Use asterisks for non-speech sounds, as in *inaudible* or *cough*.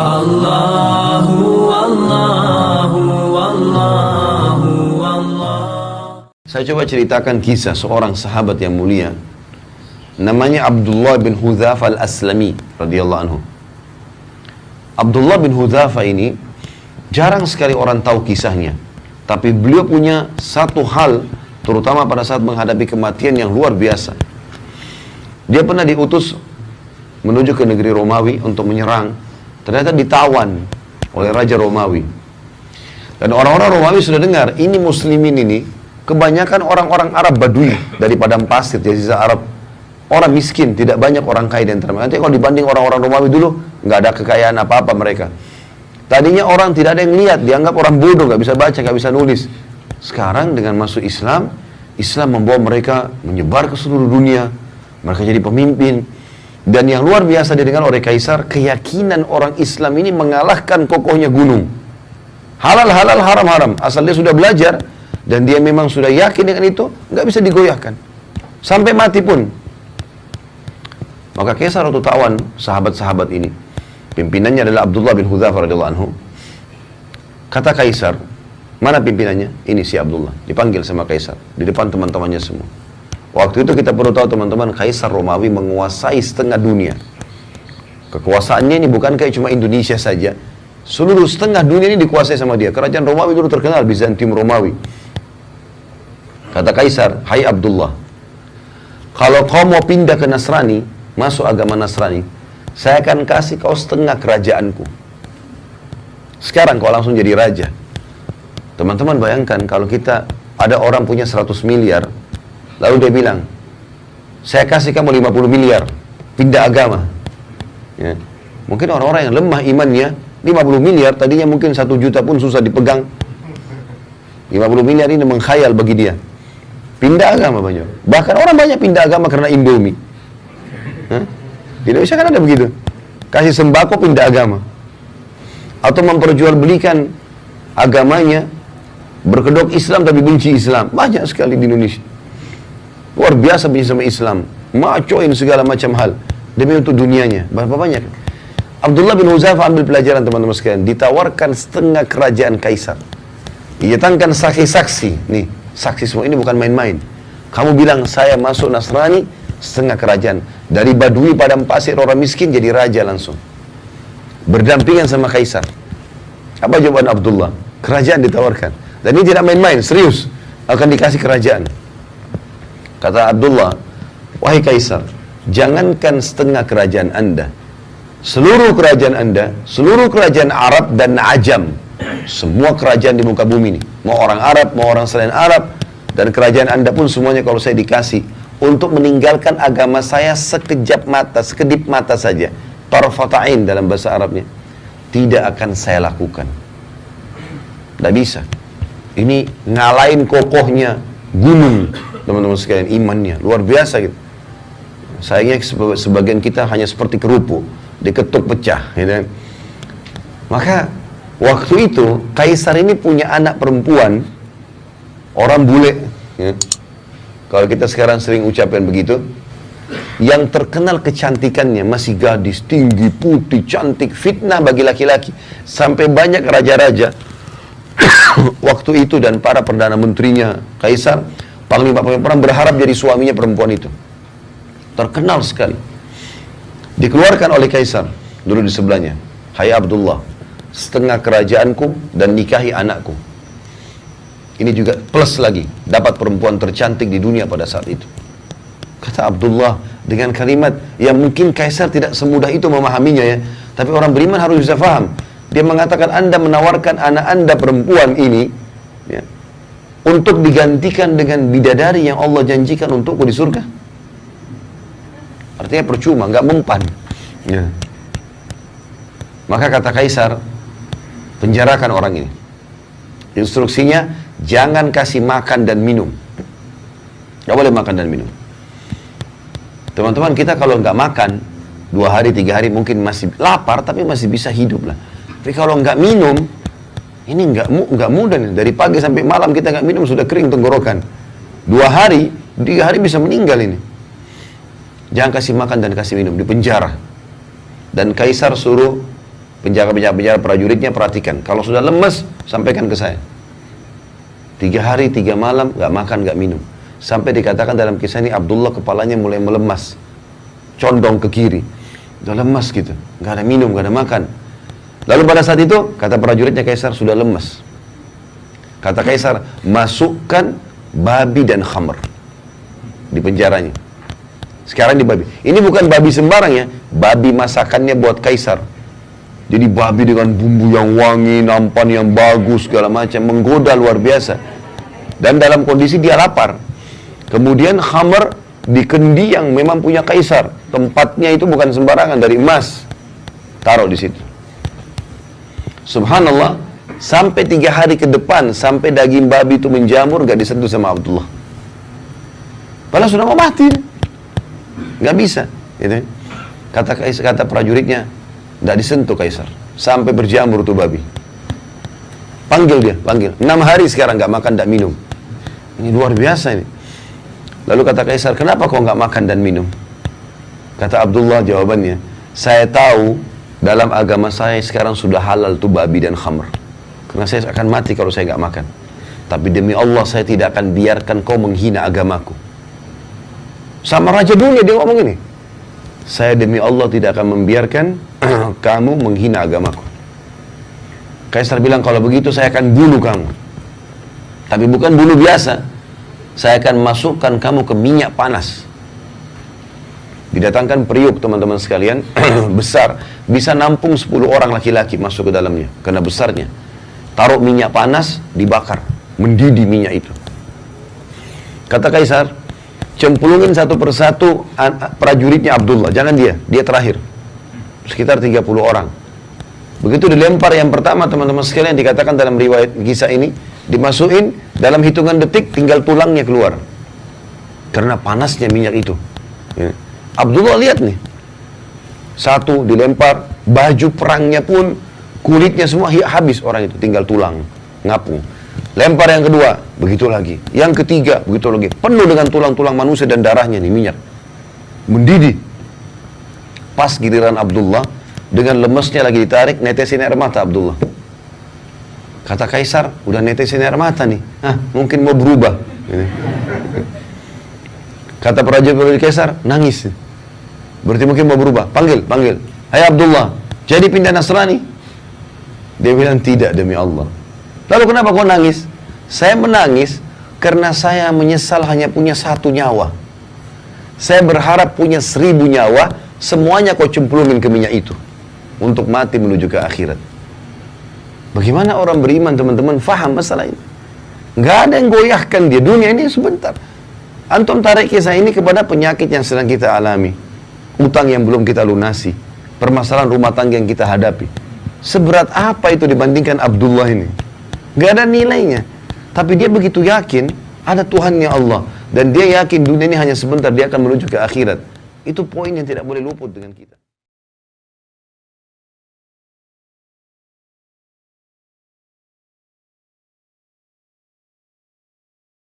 Allahu Allahu Allahu Allah Saya coba ceritakan kisah seorang sahabat yang mulia namanya Abdullah bin Hudzafa al-Aslami radhiyallahu anhu. Abdullah bin Hudzafa ini jarang sekali orang tahu kisahnya. Tapi beliau punya satu hal terutama pada saat menghadapi kematian yang luar biasa. Dia pernah diutus menuju ke negeri Romawi untuk menyerang. Ternyata ditawan oleh Raja Romawi. Dan orang-orang Romawi sudah dengar, ini muslimin ini kebanyakan orang-orang Arab Badui dari padang pasir, sisa Arab. Orang miskin, tidak banyak orang kaya di antara. Nanti kalau dibanding orang-orang Romawi dulu, nggak ada kekayaan apa-apa mereka. Tadinya orang tidak ada yang lihat, dianggap orang bodoh, nggak bisa baca, nggak bisa nulis. Sekarang dengan masuk Islam, Islam membawa mereka menyebar ke seluruh dunia. Mereka jadi pemimpin. Dan yang luar biasa didengar oleh Kaisar, keyakinan orang Islam ini mengalahkan kokohnya gunung. Halal, halal, haram, haram. Asal dia sudah belajar, dan dia memang sudah yakin dengan itu, nggak bisa digoyahkan. Sampai mati pun. Maka Kaisar waktu tawan sahabat-sahabat ini, pimpinannya adalah Abdullah bin radhiyallahu anhu. Kata Kaisar, mana pimpinannya? Ini si Abdullah. Dipanggil sama Kaisar di depan teman-temannya semua. Waktu itu kita perlu tahu teman-teman, Kaisar Romawi menguasai setengah dunia. Kekuasaannya ini bukan kayak cuma Indonesia saja. Seluruh setengah dunia ini dikuasai sama dia. Kerajaan Romawi dulu terkenal, Bizantium Romawi. Kata Kaisar, Hai Abdullah, kalau kau mau pindah ke Nasrani, masuk agama Nasrani, saya akan kasih kau setengah kerajaanku. Sekarang kau langsung jadi raja. Teman-teman bayangkan kalau kita ada orang punya 100 miliar, lalu dia bilang, saya kasih kamu 50 miliar, pindah agama. Ya. Mungkin orang-orang yang lemah imannya, 50 miliar tadinya mungkin satu juta pun susah dipegang. 50 miliar ini mengkhayal bagi dia. Pindah agama banyak. Bahkan orang banyak pindah agama karena Indomie. Hah? Di Indonesia kan ada begitu. Kasih sembako pindah agama. Atau memperjualbelikan agamanya berkedok Islam tapi benci Islam. Banyak sekali di Indonesia. Luar biasa benci sama Islam. Macoin segala macam hal. Demi untuk dunianya. Berapa banyak? Abdullah bin Huzaifah ambil pelajaran teman-teman sekalian. Ditawarkan setengah kerajaan kaisar. Didatangkan saksi-saksi. Nih, saksi semua ini bukan main-main. Kamu bilang saya masuk Nasrani, setengah kerajaan. Dari Badui padang pasir orang miskin jadi raja langsung. Berdampingan sama kaisar. Apa jawaban Abdullah? Kerajaan ditawarkan. Dan ini tidak main-main, serius. Akan dikasih kerajaan. Kata Abdullah, wahai kaisar, jangankan setengah kerajaan anda. Seluruh kerajaan anda, seluruh kerajaan Arab dan Ajam, semua kerajaan di muka bumi ini, mau orang Arab, mau orang selain Arab, dan kerajaan anda pun semuanya kalau saya dikasih, untuk meninggalkan agama saya sekejap mata, sekedip mata saja, tarfatain dalam bahasa Arabnya, tidak akan saya lakukan. Tidak bisa. Ini ngalahin kokohnya gunung, teman-teman sekalian, imannya, luar biasa gitu. Sayangnya sebagian kita hanya seperti kerupuk, diketuk pecah, gitu. Maka waktu itu kaisar ini punya anak perempuan, orang bule. Ya. Kalau kita sekarang sering ucapkan begitu, yang terkenal kecantikannya masih gadis, tinggi, putih, cantik, fitnah bagi laki-laki. Sampai banyak raja-raja *coughs* waktu itu dan para perdana menterinya, kaisar, panglima-panglima perang berharap jadi suaminya perempuan itu. Terkenal sekali. Dikeluarkan oleh kaisar, dulu di sebelahnya. Hai Abdullah, setengah kerajaanku dan nikahi anakku. Ini juga plus lagi, dapat perempuan tercantik di dunia pada saat itu. Kata Abdullah dengan kalimat yang mungkin kaisar tidak semudah itu memahaminya ya. Tapi orang beriman harus bisa faham. Dia mengatakan anda menawarkan anak anda perempuan ini ya, untuk digantikan dengan bidadari yang Allah janjikan untukku di surga. Artinya percuma, nggak mempan. Ya. Maka kata kaisar, penjarakan orang ini. Instruksinya, jangan kasih makan dan minum. Gak boleh makan dan minum. Teman-teman kita kalau nggak makan, dua hari, tiga hari mungkin masih lapar, tapi masih bisa hidup lah. Tapi kalau nggak minum, ini nggak nggak mudah nih. Dari pagi sampai malam kita nggak minum sudah kering tenggorokan. Dua hari, tiga hari bisa meninggal ini. Jangan kasih makan dan kasih minum di penjara. Dan kaisar suruh penjaga-penjaga prajuritnya perhatikan. Kalau sudah lemes, sampaikan ke saya. Tiga hari, tiga malam, nggak makan, nggak minum. Sampai dikatakan dalam kisah ini Abdullah kepalanya mulai melemas. Condong ke kiri. Udah lemas gitu. Nggak ada minum, nggak ada makan. Lalu pada saat itu, kata prajuritnya Kaisar sudah lemas. Kata Kaisar, masukkan babi dan khamr di penjaranya. Sekarang di babi. Ini bukan babi sembarang ya, babi masakannya buat Kaisar. Jadi babi dengan bumbu yang wangi, nampan yang bagus, segala macam, menggoda luar biasa. Dan dalam kondisi dia lapar. Kemudian khamr di kendi yang memang punya kaisar. Tempatnya itu bukan sembarangan, dari emas. Taruh di situ. Subhanallah, sampai tiga hari ke depan, sampai daging babi itu menjamur, gak disentuh sama Abdullah. Padahal sudah mau mati. Gak bisa. Gitu. Kata, kata prajuritnya, tidak disentuh kaisar. Sampai berjamur tuh babi. Panggil dia, panggil. Enam hari sekarang nggak makan, nggak minum. Ini luar biasa ini. Lalu kata kaisar, kenapa kau nggak makan dan minum? Kata Abdullah jawabannya, saya tahu dalam agama saya sekarang sudah halal tuh babi dan khamr. Karena saya akan mati kalau saya nggak makan. Tapi demi Allah saya tidak akan biarkan kau menghina agamaku. Sama raja dunia dia ngomong ini. Saya demi Allah tidak akan membiarkan *clears throat* kamu menghina agamaku. Kaisar bilang, kalau begitu saya akan bunuh kamu. Tapi bukan bunuh biasa. Saya akan masukkan kamu ke minyak panas. Didatangkan periuk teman-teman sekalian, *clears throat* besar. Bisa nampung 10 orang laki-laki masuk ke dalamnya. Karena besarnya. Taruh minyak panas, dibakar. Mendidih minyak itu. Kata Kaisar, cemplungin satu persatu prajuritnya Abdullah. Jangan dia, dia terakhir sekitar 30 orang. Begitu dilempar yang pertama teman-teman sekalian dikatakan dalam riwayat kisah ini dimasukin dalam hitungan detik tinggal tulangnya keluar karena panasnya minyak itu. Ya. Abdullah lihat nih satu dilempar baju perangnya pun kulitnya semua habis orang itu tinggal tulang ngapung. Lempar yang kedua begitu lagi, yang ketiga begitu lagi penuh dengan tulang-tulang manusia dan darahnya nih minyak mendidih Pas giliran Abdullah, dengan lemesnya lagi ditarik, netesin air mata Abdullah. Kata Kaisar, udah netesin air mata nih. Ah, mungkin mau berubah. Kata prajurit Kaisar, nangis. Berarti mungkin mau berubah. Panggil, panggil. Hai Abdullah, jadi pindah Nasrani? Dia bilang, tidak demi Allah. Lalu kenapa kau nangis? Saya menangis karena saya menyesal hanya punya satu nyawa. Saya berharap punya seribu nyawa, Semuanya kau cemplungin ke minyak itu. Untuk mati menuju ke akhirat. Bagaimana orang beriman teman-teman faham masalah ini? Gak ada yang goyahkan dia. Dunia ini sebentar. Antum tarik kisah ini kepada penyakit yang sedang kita alami. Utang yang belum kita lunasi. Permasalahan rumah tangga yang kita hadapi. Seberat apa itu dibandingkan Abdullah ini? Gak ada nilainya. Tapi dia begitu yakin ada Tuhannya Allah. Dan dia yakin dunia ini hanya sebentar, dia akan menuju ke akhirat. Itu poin yang tidak boleh luput dengan kita.